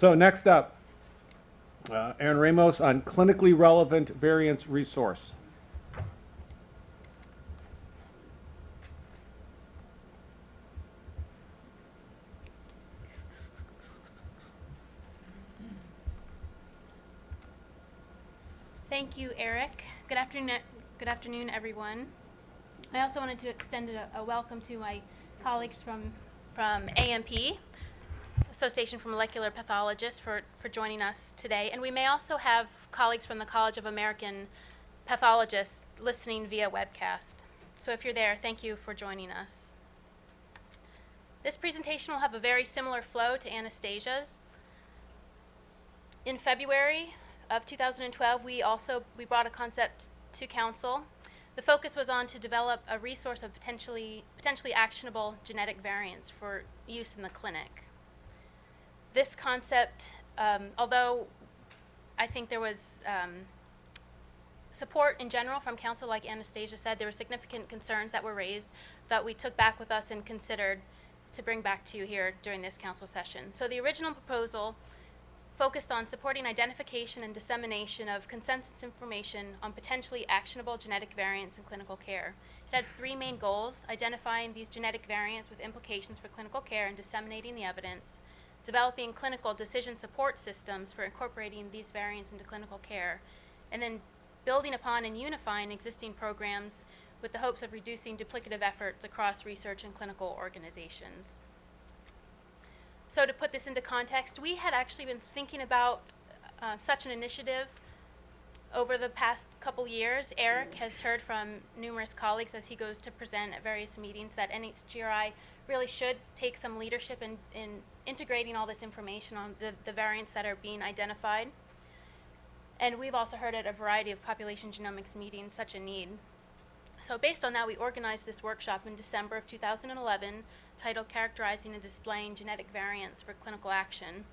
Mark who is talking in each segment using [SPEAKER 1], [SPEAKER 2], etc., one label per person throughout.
[SPEAKER 1] So next up, uh, Erin Ramos on clinically relevant variants resource.
[SPEAKER 2] Thank you, Eric. Good afternoon, good afternoon, everyone. I also wanted to extend a, a welcome to my colleagues from, from AMP, Association for Molecular Pathologists, for, for joining us today. And we may also have colleagues from the College of American Pathologists listening via webcast. So if you're there, thank you for joining us. This presentation will have a very similar flow to Anastasia's. In February of 2012, we also we brought a concept to council. The focus was on to develop a resource of potentially potentially actionable genetic variants for use in the clinic. This concept, um, although I think there was um, support in general from council, like Anastasia said, there were significant concerns that were raised that we took back with us and considered to bring back to you here during this council session. So the original proposal focused on supporting identification and dissemination of consensus information on potentially actionable genetic variants in clinical care. It had three main goals, identifying these genetic variants with implications for clinical care and disseminating the evidence, developing clinical decision support systems for incorporating these variants into clinical care, and then building upon and unifying existing programs with the hopes of reducing duplicative efforts across research and clinical organizations. So to put this into context, we had actually been thinking about uh, such an initiative over the past couple years. Eric has heard from numerous colleagues as he goes to present at various meetings that NHGRI really should take some leadership in, in integrating all this information on the, the variants that are being identified. And we've also heard at a variety of population genomics meetings such a need. So based on that, we organized this workshop in December of 2011 titled Characterizing and Displaying Genetic Variants for Clinical Action.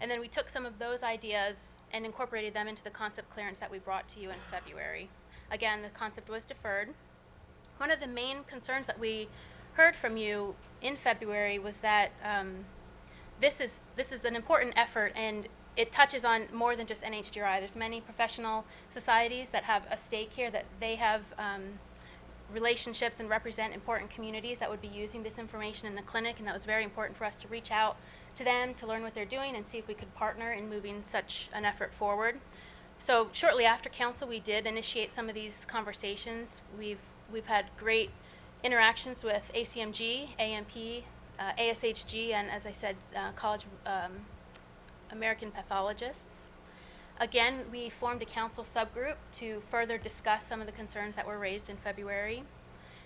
[SPEAKER 2] And then we took some of those ideas and incorporated them into the concept clearance that we brought to you in February. Again, the concept was deferred. One of the main concerns that we heard from you in February was that um, this is this is an important effort and it touches on more than just NHGRI. There's many professional societies that have a stake here that they have um, relationships and represent important communities that would be using this information in the clinic, and that was very important for us to reach out to them to learn what they're doing and see if we could partner in moving such an effort forward. So shortly after council, we did initiate some of these conversations. We've we've had great interactions with ACMG, AMP, uh, ASHG, and as I said, uh, College um, American Pathologists. Again, we formed a council subgroup to further discuss some of the concerns that were raised in February.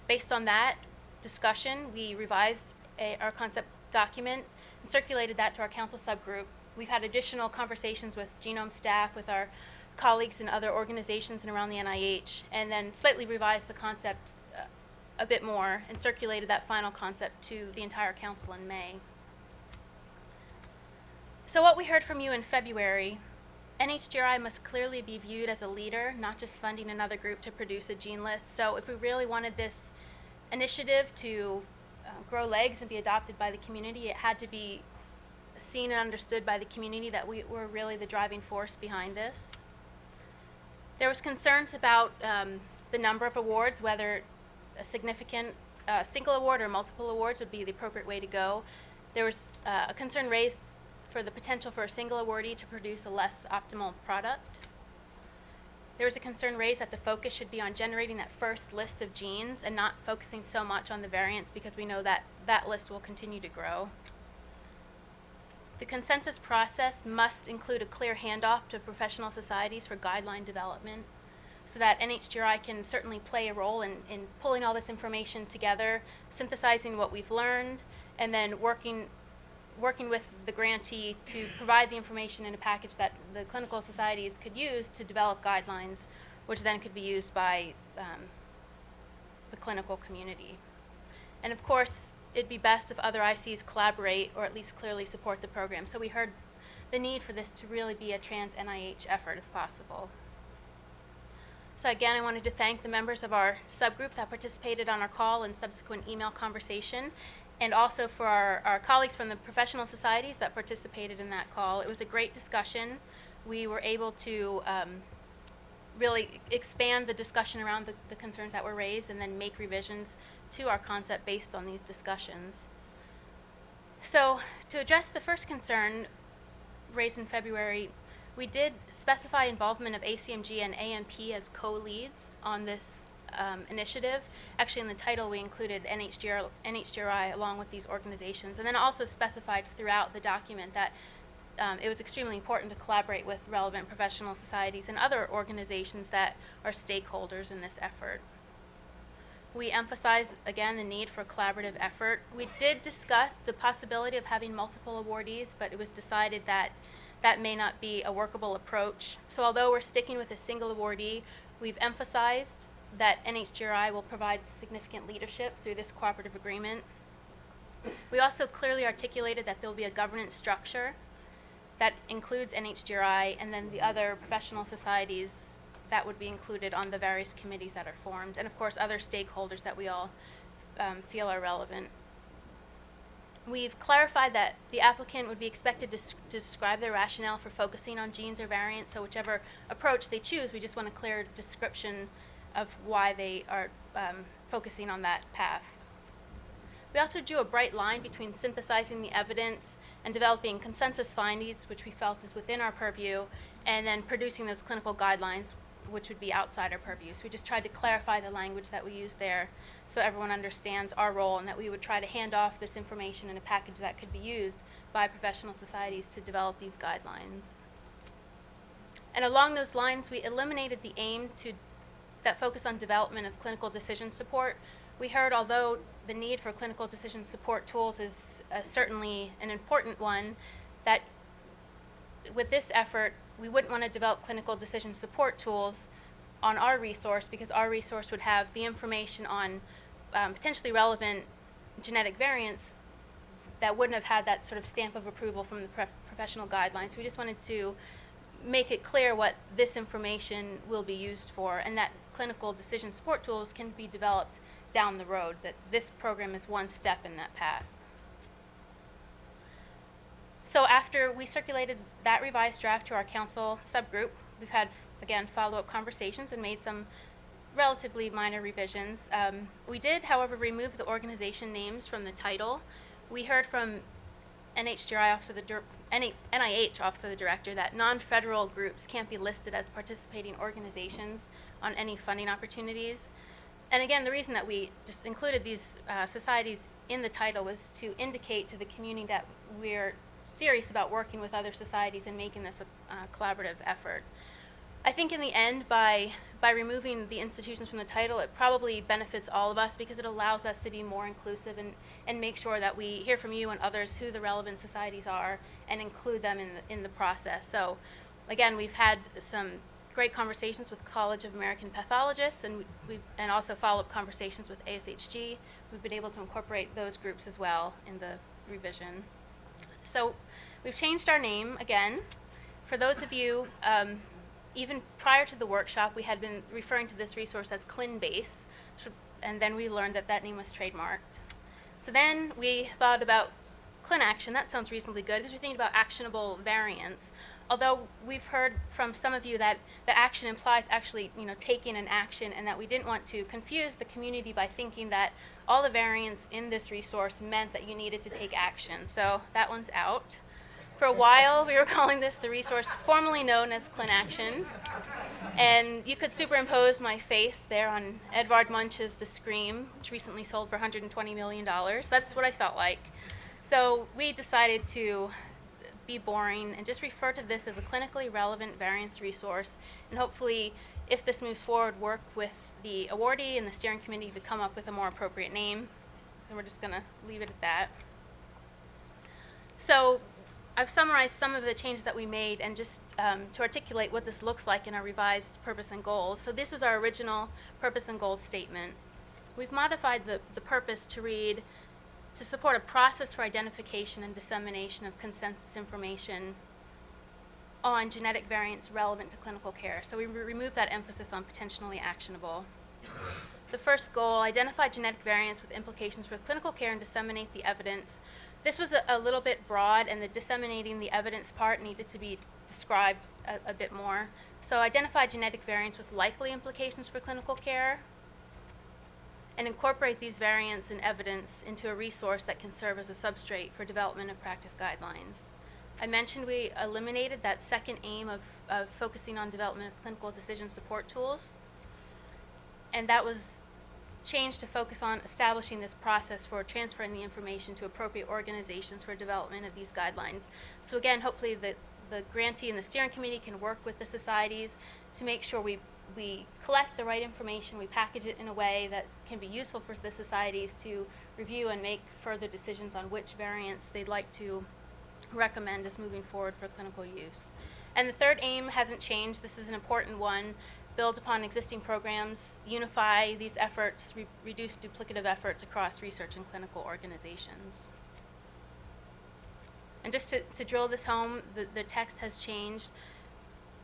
[SPEAKER 2] Based on that discussion, we revised a, our concept document and circulated that to our council subgroup. We've had additional conversations with genome staff, with our colleagues in other organizations and around the NIH, and then slightly revised the concept a bit more and circulated that final concept to the entire council in May. So what we heard from you in February NHGRI must clearly be viewed as a leader, not just funding another group to produce a gene list. So if we really wanted this initiative to uh, grow legs and be adopted by the community, it had to be seen and understood by the community that we were really the driving force behind this. There was concerns about um, the number of awards, whether a significant uh, single award or multiple awards would be the appropriate way to go. There was uh, a concern raised for the potential for a single awardee to produce a less optimal product. There was a concern raised that the focus should be on generating that first list of genes and not focusing so much on the variants because we know that that list will continue to grow. The consensus process must include a clear handoff to professional societies for guideline development so that NHGRI can certainly play a role in, in pulling all this information together, synthesizing what we've learned, and then working working with the grantee to provide the information in a package that the clinical societies could use to develop guidelines, which then could be used by um, the clinical community. And of course, it'd be best if other ICs collaborate or at least clearly support the program. So we heard the need for this to really be a trans NIH effort if possible. So again, I wanted to thank the members of our subgroup that participated on our call and subsequent email conversation and also for our, our colleagues from the professional societies that participated in that call. It was a great discussion. We were able to um, really expand the discussion around the, the concerns that were raised and then make revisions to our concept based on these discussions. So, to address the first concern raised in February, we did specify involvement of ACMG and AMP as co-leads on this um, initiative. Actually, in the title, we included NHGR, NHGRI along with these organizations, and then also specified throughout the document that um, it was extremely important to collaborate with relevant professional societies and other organizations that are stakeholders in this effort. We emphasized, again, the need for collaborative effort. We did discuss the possibility of having multiple awardees, but it was decided that that may not be a workable approach. So although we're sticking with a single awardee, we've emphasized that NHGRI will provide significant leadership through this cooperative agreement. We also clearly articulated that there will be a governance structure that includes NHGRI and then the other professional societies that would be included on the various committees that are formed, and of course other stakeholders that we all um, feel are relevant. We've clarified that the applicant would be expected to, to describe their rationale for focusing on genes or variants, so whichever approach they choose, we just want a clear description of why they are um, focusing on that path. We also drew a bright line between synthesizing the evidence and developing consensus findings, which we felt is within our purview, and then producing those clinical guidelines, which would be outside our purview. So we just tried to clarify the language that we used there so everyone understands our role and that we would try to hand off this information in a package that could be used by professional societies to develop these guidelines. And along those lines, we eliminated the aim to that focus on development of clinical decision support. We heard although the need for clinical decision support tools is uh, certainly an important one, that with this effort, we wouldn't want to develop clinical decision support tools on our resource because our resource would have the information on um, potentially relevant genetic variants that wouldn't have had that sort of stamp of approval from the prof- professional guidelines. We just wanted to make it clear what this information will be used for and that clinical decision support tools can be developed down the road, that this program is one step in that path. So after we circulated that revised draft to our council subgroup, we've had, again, follow-up conversations and made some relatively minor revisions. Um, we did, however, remove the organization names from the title. We heard from NHGRI Office of the NIH Office of the Director that non-federal groups can't be listed as participating organizations on any funding opportunities. And again, the reason that we just included these uh, societies in the title was to indicate to the community that we're serious about working with other societies and making this a uh, collaborative effort. I think in the end, by by removing the institutions from the title, it probably benefits all of us because it allows us to be more inclusive and, and make sure that we hear from you and others who the relevant societies are and include them in the, in the process. So, again, we've had some great conversations with College of American Pathologists and we, and also follow-up conversations with ASHG. We've been able to incorporate those groups as well in the revision. So we've changed our name again. For those of you, um, even prior to the workshop, we had been referring to this resource as ClinBase, and then we learned that that name was trademarked. So then we thought about ClinAction. That sounds reasonably good because we're thinking about actionable variants. Although we've heard from some of you that, that action implies actually, you know, taking an action and that we didn't want to confuse the community by thinking that all the variants in this resource meant that you needed to take action. So that one's out. For a while, we were calling this the resource formerly known as ClinAction. And you could superimpose my face there on Edvard Munch's The Scream, which recently sold for $120 million. That's what I felt like. So we decided to be boring and just refer to this as a clinically relevant variants resource. And hopefully, if this moves forward, work with the awardee and the steering committee to come up with a more appropriate name. And we're just going to leave it at that. So I've summarized some of the changes that we made and just um, to articulate what this looks like in our revised purpose and goals. So this was our original purpose and goals statement. We've modified the, the purpose to read to support a process for identification and dissemination of consensus information on genetic variants relevant to clinical care. So we re- removed that emphasis on potentially actionable. The first goal, identify genetic variants with implications for clinical care and disseminate the evidence. This was a, a little bit broad, and the disseminating the evidence part needed to be described a, a bit more. So identify genetic variants with likely implications for clinical care, and incorporate these variants and evidence into a resource that can serve as a substrate for development of practice guidelines. I mentioned we eliminated that second aim of, of focusing on development of clinical decision support tools. And that was changed to focus on establishing this process for transferring the information to appropriate organizations for development of these guidelines. So again, hopefully the, the grantee and the steering committee can work with the societies to make sure we, we collect the right information, we package it in a way that can be useful for the societies to review and make further decisions on which variants they'd like to recommend as moving forward for clinical use. And the third aim hasn't changed. This is an important one. Build upon existing programs, unify these efforts, re- reduce duplicative efforts across research and clinical organizations. And just to, to drill this home, the, the text has changed.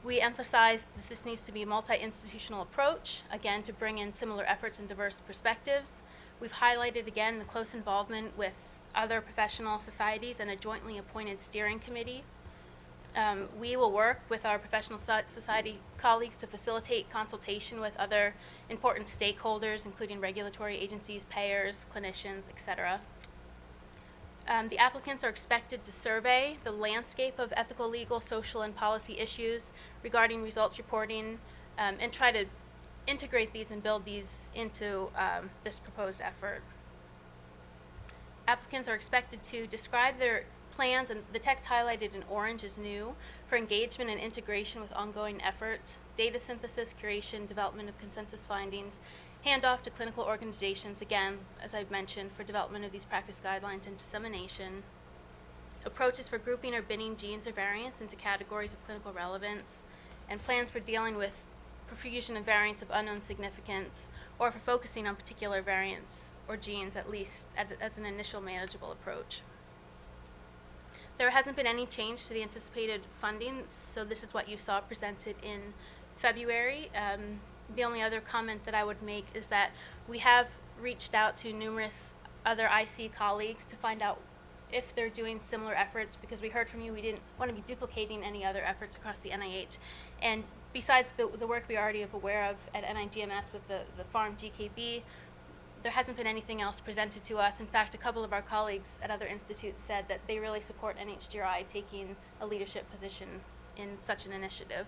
[SPEAKER 2] We emphasize that this needs to be a multi-institutional approach, again, to bring in similar efforts and diverse perspectives. We've highlighted again the close involvement with other professional societies and a jointly appointed steering committee. Um, we will work with our professional society colleagues to facilitate consultation with other important stakeholders, including regulatory agencies, payers, clinicians, et cetera. Um, the applicants are expected to survey the landscape of ethical, legal, social, and policy issues regarding results reporting um, and try to integrate these and build these into um, this proposed effort. Applicants are expected to describe their plans, and the text highlighted in orange is new, for engagement and integration with ongoing efforts, data synthesis, curation, development of consensus findings, handoff to clinical organizations, again, as I've mentioned, for development of these practice guidelines and dissemination, approaches for grouping or binning genes or variants into categories of clinical relevance, and plans for dealing with profusion of variants of unknown significance, or for focusing on particular variants or genes at least at, as an initial manageable approach. There hasn't been any change to the anticipated funding, so this is what you saw presented in February. Um, the only other comment that I would make is that we have reached out to numerous other IC colleagues to find out if they're doing similar efforts because we heard from you we didn't want to be duplicating any other efforts across the NIH. And besides the, the work we already have aware of at NIGMS with the, the PharmGKB, there hasn't been anything else presented to us. In fact, a couple of our colleagues at other institutes said that they really support NHGRI taking a leadership position in such an initiative.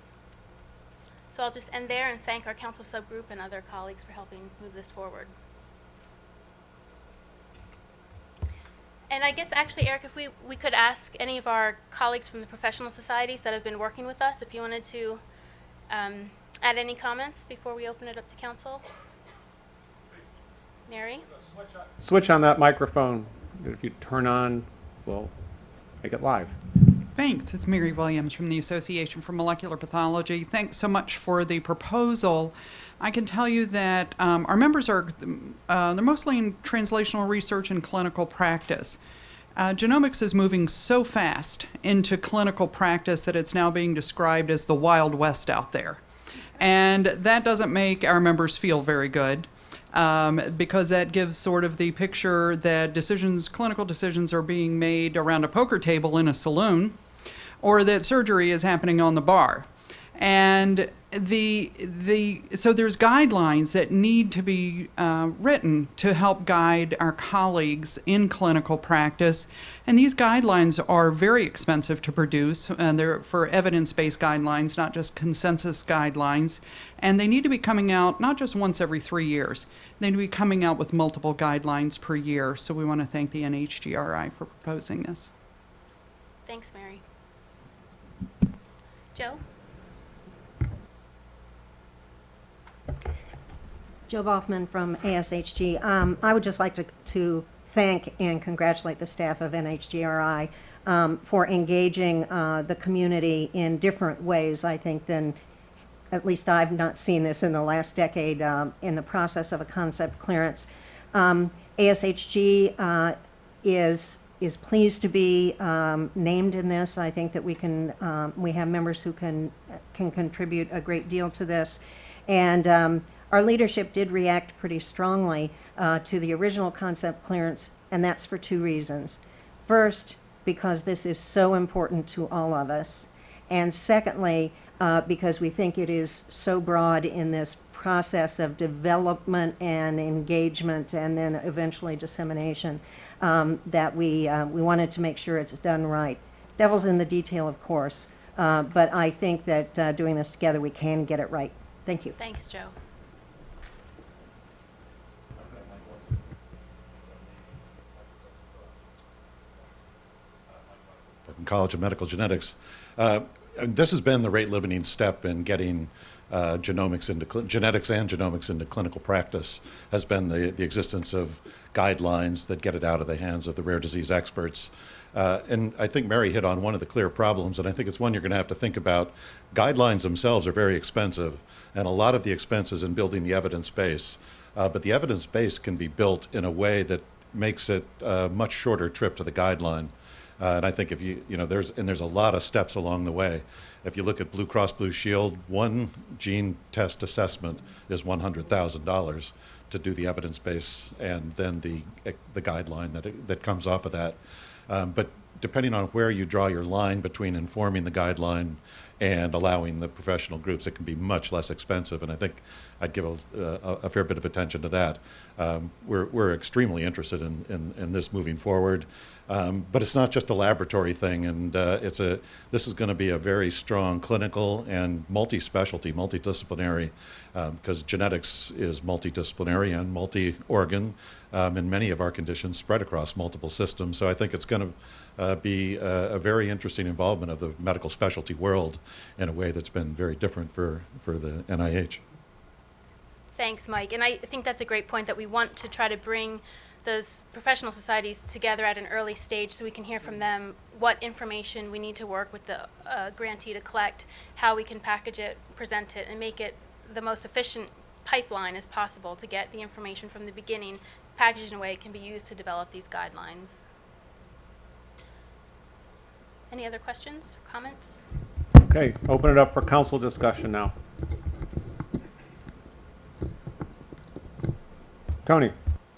[SPEAKER 2] So I'll just end there and thank our council subgroup and other colleagues for helping move this forward. And I guess actually, Eric, if we, we could ask any of our colleagues from the professional societies that have been working with us, if you wanted to um, add any comments before we open it up to council? Mary?
[SPEAKER 1] Switch on that microphone. If you turn on, we'll make it live.
[SPEAKER 3] Thanks. It's Mary Williams from the Association for Molecular Pathology. Thanks so much for the proposal. I can tell you that um, our members are uh, they're mostly in translational research and clinical practice. Uh, genomics is moving so fast into clinical practice that it's now being described as the Wild West out there. And that doesn't make our members feel very good um, because that gives sort of the picture that decisions, clinical decisions, are being made around a poker table in a saloon or that surgery is happening on the bar. And the the so there's guidelines that need to be uh, written to help guide our colleagues in clinical practice, and these guidelines are very expensive to produce, and they're for evidence-based guidelines, not just consensus guidelines, and they need to be coming out not just once every three years. They need to be coming out with multiple guidelines per year. So we want to thank the NHGRI for proposing this.
[SPEAKER 2] Thanks, Mary. Joe?
[SPEAKER 4] Joe Boughman from ASHG. Um, I would just like to, to thank and congratulate the staff of NHGRI um, for engaging uh, the community in different ways, I think, than at least I've not seen this in the last decade um, in the process of a concept clearance. Um, ASHG uh, is is pleased to be um, named in this. I think that we can um, we have members who can can contribute a great deal to this, and um, our leadership did react pretty strongly uh, to the original concept clearance, and that's for two reasons. First, because this is so important to all of us. And secondly, uh, because we think it is so broad in this process of development and engagement and then eventually dissemination um, that we, uh, we wanted to make sure it's done right. Devil's in the detail, of course, uh, but I think that uh, doing this together, we can get it right. Thank you.
[SPEAKER 2] Thanks, Joe.
[SPEAKER 5] College of Medical Genetics. Uh, this has been the rate limiting step in getting uh, genomics into genetics and genomics into clinical practice has been the, the existence of guidelines that get it out of the hands of the rare disease experts. Uh, and I think Mary hit on one of the clear problems, and I think it's one you're going to have to think about. Guidelines themselves are very expensive, and a lot of the expenses in building the evidence base. Uh, but the evidence base can be built in a way that makes it a much shorter trip to the guideline. Uh, and I think if you, you know, there's, and there's a lot of steps along the way. If you look at Blue Cross Blue Shield, one gene test assessment is $100,000 to do the evidence base and then the, the guideline that, it, that comes off of that. Um, but depending on where you draw your line between informing the guideline and allowing the professional groups, it can be much less expensive. And I think I'd give a, a, a fair bit of attention to that. Um, we're, we're extremely interested in, in, in this moving forward. Um, but it's not just a laboratory thing, and uh, it's a. This is going to be a very strong clinical and multi-specialty, multidisciplinary, because genetics is multidisciplinary and multi-organ, um, and many of our conditions spread across multiple systems. So I think it's going to uh, be a, a very interesting involvement of the medical specialty world in a way that's been very different for for the NIH.
[SPEAKER 2] Thanks, Mike. And I think that's a great point that we want to try to bring those professional societies together at an early stage so we can hear from them what information we need to work with the uh, grantee to collect, how we can package it, present it, and make it the most efficient pipeline as possible to get the information from the beginning packaged in a way it can be used to develop these guidelines. Any other questions, or comments?
[SPEAKER 1] Okay, open it up for council discussion now. Tony?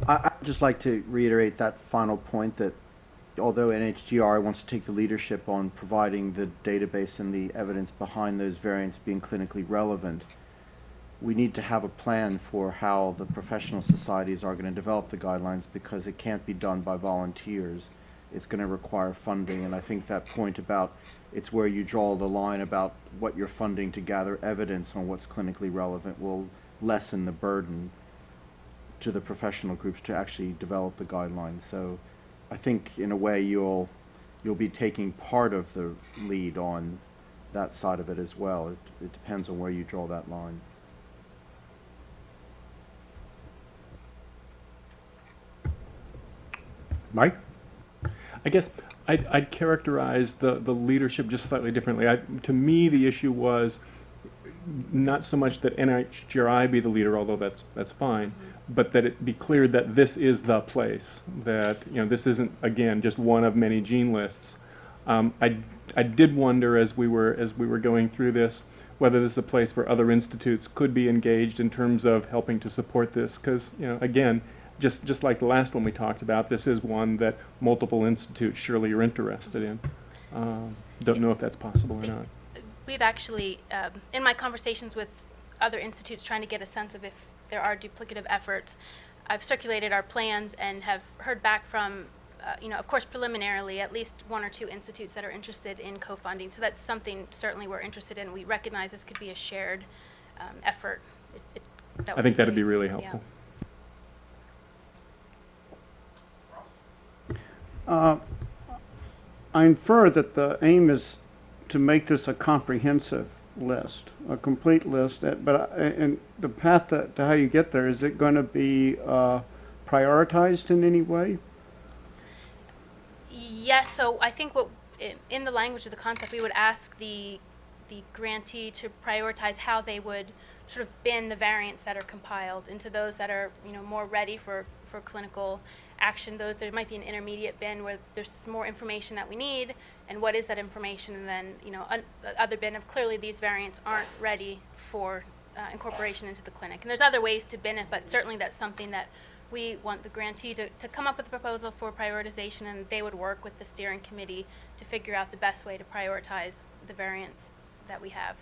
[SPEAKER 6] I, I'd just like to reiterate that final point that although NHGRI wants to take the leadership on providing the database and the evidence behind those variants being clinically relevant, we need to have a plan for how the professional societies are going to develop the guidelines because it can't be done by volunteers. It's going to require funding, and I think that point about it's where you draw the line about what you're funding to gather evidence on what's clinically relevant will lessen the burden to the professional groups to actually develop the guidelines. So I think in a way you'll you'll be taking part of the lead on that side of it as well. It, it depends on where you draw that line.
[SPEAKER 1] Mike?
[SPEAKER 7] I guess I'd, I'd characterize the, the leadership just slightly differently. I, to me, the issue was not so much that NHGRI be the leader, although that's that's fine, but that it be clear that this is the place. That you know this isn't again just one of many gene lists. Um, I I did wonder as we were as we were going through this whether this is a place where other institutes could be engaged in terms of helping to support this, because you know again just just like the last one we talked about, this is one that multiple institutes surely are interested in. Um, don't know if that's possible or not.
[SPEAKER 2] We've actually, um, in my conversations with other institutes trying to get a sense of if there are duplicative efforts, I've circulated our plans and have heard back from, uh, you know, of course preliminarily, at least one or two institutes that are interested in co-funding. So that's something certainly we're interested in. We recognize this could be a shared um, effort. It, it, that
[SPEAKER 7] I think that'd
[SPEAKER 2] great.
[SPEAKER 7] be really
[SPEAKER 2] Yeah.
[SPEAKER 8] Uh, I infer that the aim is to make this a comprehensive list, a complete list, that- but, I- and the path to, to how you get there, is it going to be uh, prioritized in any way?
[SPEAKER 2] Yes, so I think what, in the language of the concept, we would ask the, the grantee to prioritize how they would sort of bin the variants that are compiled into those that are, you know, more ready for, for clinical action. Those, there might be an intermediate bin where there's more information that we need, and what is that information, and then, you know, other bin of clearly these variants aren't ready for uh, incorporation into the clinic. And there's other ways to bin it, but certainly that's something that we want the grantee to, to come up with a proposal for prioritization, and they would work with the steering committee to figure out the best way to prioritize the variants that we have.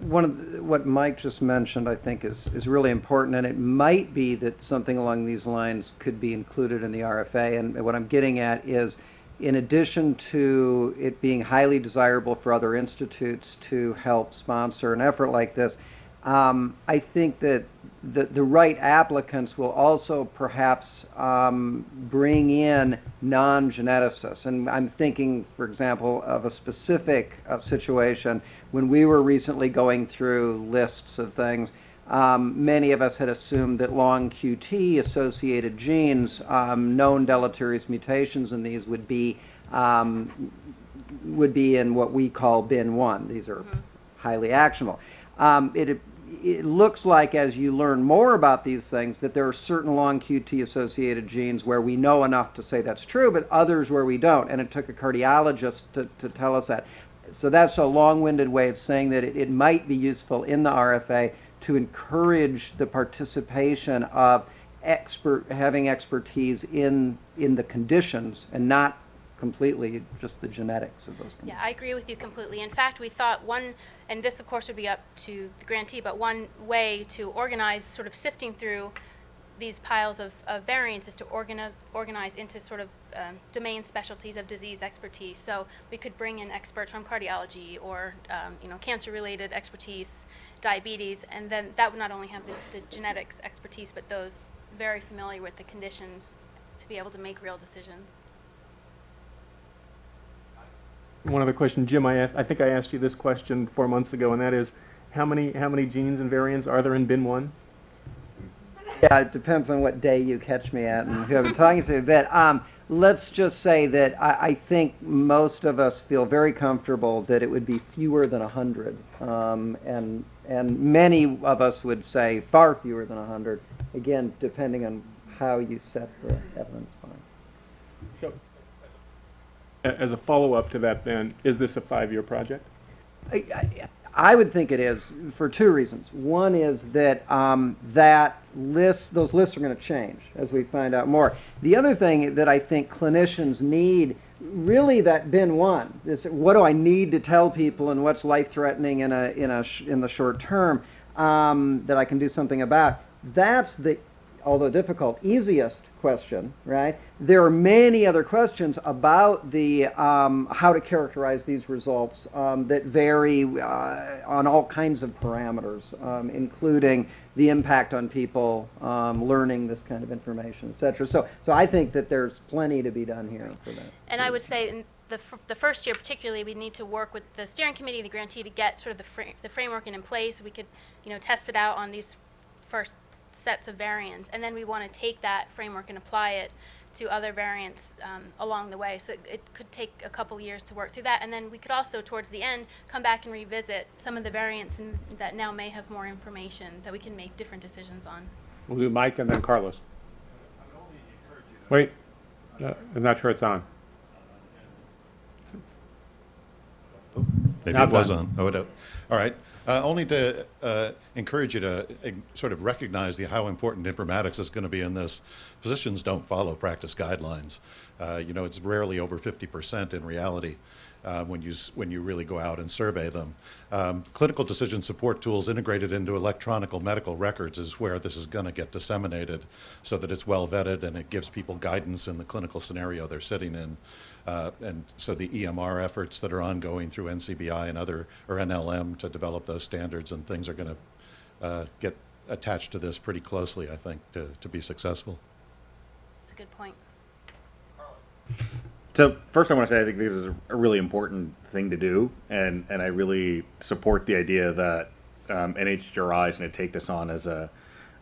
[SPEAKER 9] One of, the- what Mike just mentioned, I think, is, is really important, and it might be that something along these lines could be included in the RFA. And what I'm getting at is, in addition to it being highly desirable for other institutes to help sponsor an effort like this, um, I think that the, the right applicants will also perhaps um, bring in non-geneticists. And I'm thinking, for example, of a specific uh, situation when we were recently going through lists of things. Um, many of us had assumed that long QT associated genes, um, known deleterious mutations in these would be um, would be in what we call bin one. These are highly actionable. Um, it, it looks like as you learn more about these things that there are certain long QT associated genes where we know enough to say that's true, but others where we don't. And it took a cardiologist to, to tell us that. So that's a long-winded way of saying that it, it might be useful in the RFA to encourage the participation of expert having expertise in in the conditions and not completely just the genetics of those conditions.
[SPEAKER 2] Yeah, I agree with you completely. In fact, we thought one, and this of course would be up to the grantee, but one way to organize, sort of sifting through these piles of, of variants is to organize, organize into sort of um, domain specialties of disease expertise. So we could bring in experts from cardiology or, um, you know, cancer-related expertise, diabetes, and then that would not only have the, the genetics expertise, but those very familiar with the conditions to be able to make real decisions.
[SPEAKER 7] One other question, Jim, I think I asked you this question four months ago, and that is, how many, how many genes and variants are there in bin one?
[SPEAKER 9] Yeah, it depends on what day you catch me at and who I'm talking to. But um, let's just say that I, I think most of us feel very comfortable that it would be fewer than 100. Um, and, and many of us would say far fewer than 100, again, depending on how you set the evidence
[SPEAKER 7] As a follow-up to that then, is this a five-year project?
[SPEAKER 9] I, I, would think it is for two reasons. One is that um, that list, those lists are going to change as we find out more. The other thing that I think clinicians need, really, that bin one is what do I need to tell people and what's life threatening in a in a in the short term um, that I can do something about. That's the although difficult, easiest question, right? There are many other questions about the um, how to characterize these results um, that vary uh, on all kinds of parameters, um, including the impact on people um, learning this kind of information, et cetera. So, so I think that there's plenty to be done here for that.
[SPEAKER 2] And I would say in the, the first year particularly, we need to work with the steering committee, the grantee, to get sort of the, fra- the framework in place. We could, you know, test it out on these first sets of variants, and then we want to take that framework and apply it to other variants um, along the way. So it, it could take a couple years to work through that, and then we could also, towards the end, come back and revisit some of the variants in, that now may have more information that we can make different decisions on.
[SPEAKER 1] We'll do Mike and then Carlos. Wait, uh, I'm not sure it's on.
[SPEAKER 5] Maybe it was
[SPEAKER 1] done.
[SPEAKER 5] on. Oh, it, all right. Uh, only to uh, encourage you to uh, sort of recognize the, how important informatics is going to be in this. Physicians don't follow practice guidelines. Uh, you know, it's rarely over 50% in reality uh, when, you, when you really go out and survey them. Um, clinical decision support tools integrated into electronic medical records is where this is going to get disseminated so that it's well vetted and it gives people guidance in the clinical scenario they're sitting in. Uh, and so the EMR efforts that are ongoing through NCBI and other, or NLM to develop those standards and things are going to uh, get attached to this pretty closely, I think, to, to be successful.
[SPEAKER 2] It's a good point.
[SPEAKER 10] So first, I want to say I think this is a really important thing to do, and and I really support the idea that um, NHGRI is going to take this on as a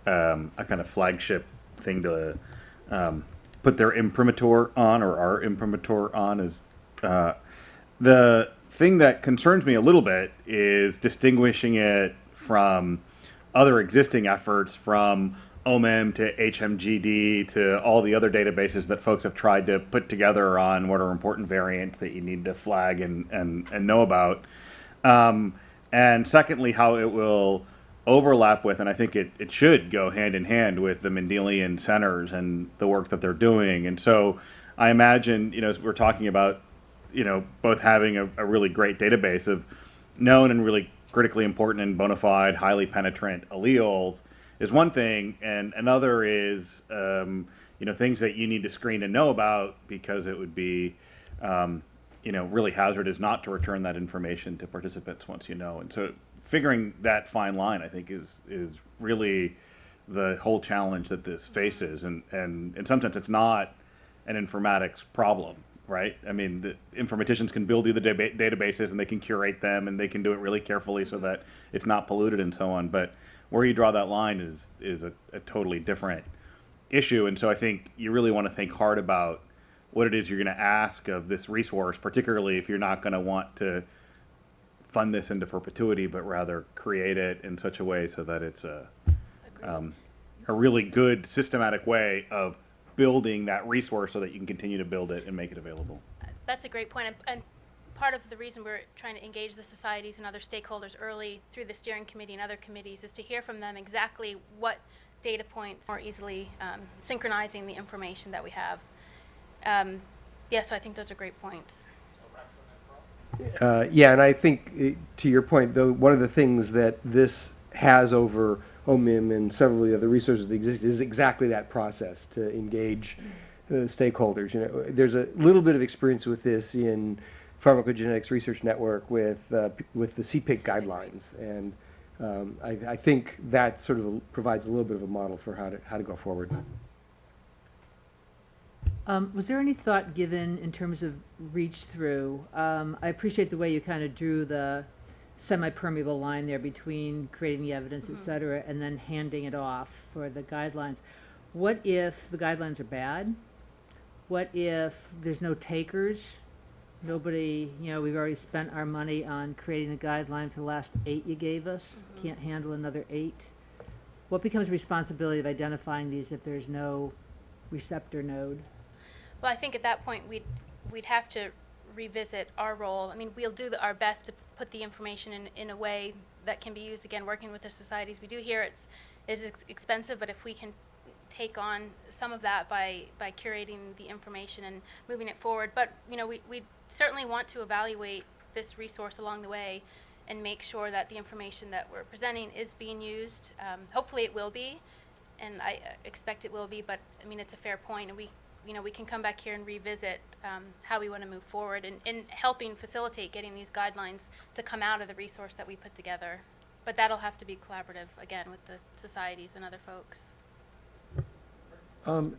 [SPEAKER 10] um, a kind of flagship thing to um, put their imprimatur on or our imprimatur on. Is uh, the thing that concerns me a little bit is distinguishing it from other existing efforts from OMIM to HGMD to all the other databases that folks have tried to put together on what are important variants that you need to flag and, and, and know about. Um, and secondly, how it will overlap with, and I think it, it should go hand in hand with the Mendelian centers and the work that they're doing. And so I imagine, you know, we're talking about, you know, both having a, a really great database of known and really critically important and bona fide, highly penetrant alleles is one thing, and another is, um, you know, things that you need to screen and know about because it would be, um, you know, really hazardous not to return that information to participants once you know. And so figuring that fine line, I think, is is really the whole challenge that this faces. And, and in some sense, it's not an informatics problem, right? I mean, the informaticians can build you the databases and they can curate them and they can do it really carefully so that it's not polluted and so on. But where you draw that line is is a, a totally different issue. And so I think you really want to think hard about what it is you're going to ask of this resource, particularly if you're not going to want to fund this into perpetuity, but rather create it in such a way so that it's a, um, a really good systematic way of building that resource so that you can continue to build it and make it available.
[SPEAKER 2] That's a great point, and, and part of the reason we're trying to engage the societies and other stakeholders early through the steering committee and other committees is to hear from them exactly what data points more easily um, synchronizing the information that we have. Um, yeah, so I think those are great points.
[SPEAKER 11] Uh, yeah, and I think uh, to your point, though, one of the things that this has over OMIM and several of the other resources that exist is exactly that process to engage uh, stakeholders. You know, there's a little bit of experience with this in pharmacogenetics research network with uh, p- with the CPIC guidelines, and um, I, I think that sort of provides a little bit of a model for how to how to go forward.
[SPEAKER 12] Um, was there any thought given in terms of reach through? Um, I appreciate the way you kind of drew the semi-permeable line there between creating the evidence, et cetera, and then handing it off for the guidelines. What if the guidelines are bad? What if there's no takers? Nobody, you know, we've already spent our money on creating the guideline for the last eight you gave us, mm-hmm. can't handle another eight? What becomes responsibility of identifying these if there's no receptor node?
[SPEAKER 2] Well, I think at that point, we'd, we'd have to revisit our role. I mean, we'll do the, our best to put the information in, in a way that can be used, again, working with the societies. We do here, it's, it's ex- expensive, but if we can take on some of that by, by curating the information and moving it forward. But, you know, we, we certainly want to evaluate this resource along the way and make sure that the information that we're presenting is being used. Um, hopefully it will be, and I uh, expect it will be, but, I mean, it's a fair point, and we, you know, we can come back here and revisit um, how we want to move forward in, in helping facilitate getting these guidelines to come out of the resource that we put together. But that'll have to be collaborative, again, with the societies and other folks.
[SPEAKER 1] Um,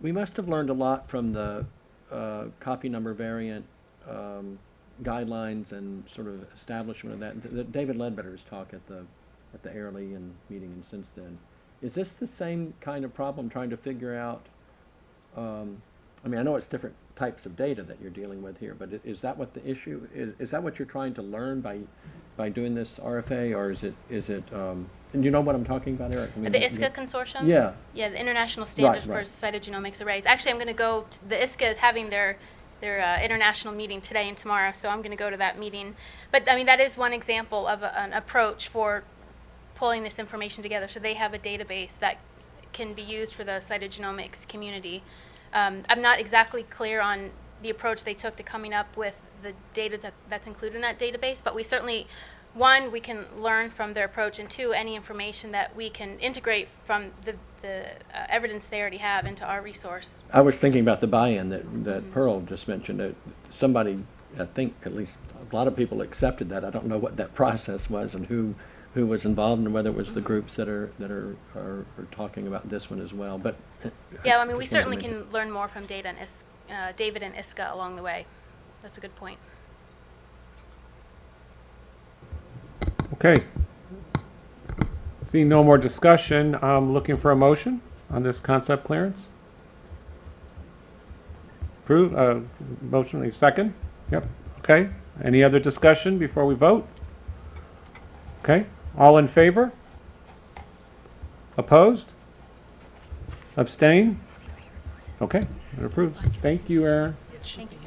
[SPEAKER 1] we must have learned a lot from the, uh, copy number variant, um, guidelines and sort of establishment of that. Th- David Ledbetter's talk at the, at the Airlie and meeting and since then. Is this the same kind of problem, trying to figure out, um, I mean, I know it's different types of data that you're dealing with here, but is that what the issue, is, is that what you're trying to learn by, by doing this RFA, or is it, is it, um, and you know what I'm talking about, Eric? I mean,
[SPEAKER 2] The ISCA consortium?
[SPEAKER 1] Yeah.
[SPEAKER 2] Yeah, the International Standards for
[SPEAKER 1] right.
[SPEAKER 2] Cytogenomics Arrays. Actually, I'm going to go, the ISCA is having their, their uh, international meeting today and tomorrow, so I'm going to go to that meeting. But, I mean, that is one example of a- an approach for pulling this information together. So they have a database that can be used for the cytogenomics community. Um, I'm not exactly clear on the approach they took to coming up with the data that, that's included in that database, but we certainly, one, we can learn from their approach, and two, any information that we can integrate from the, the uh, evidence they already have into our resource.
[SPEAKER 1] I was thinking about the buy-in that, that Pearl just mentioned. Uh, Somebody, I think, at least a lot of people accepted that. I don't know what that process was and who, who was involved and whether it was the groups that are, that are, are, are talking about this one as well, but. uh,
[SPEAKER 2] Yeah, I mean, we
[SPEAKER 1] just wanted to
[SPEAKER 2] certainly can learn more from data and Is, uh, David and ISCA along the way. That's a good point.
[SPEAKER 1] Okay. Seeing no more discussion, I'm looking for a motion on this concept clearance. Approve, uh, motion, second? Yep, okay. Any other discussion before we vote? Okay, all in favor? Opposed? Abstain? Okay, it approves. Thank you, Erin.
[SPEAKER 2] Thank you.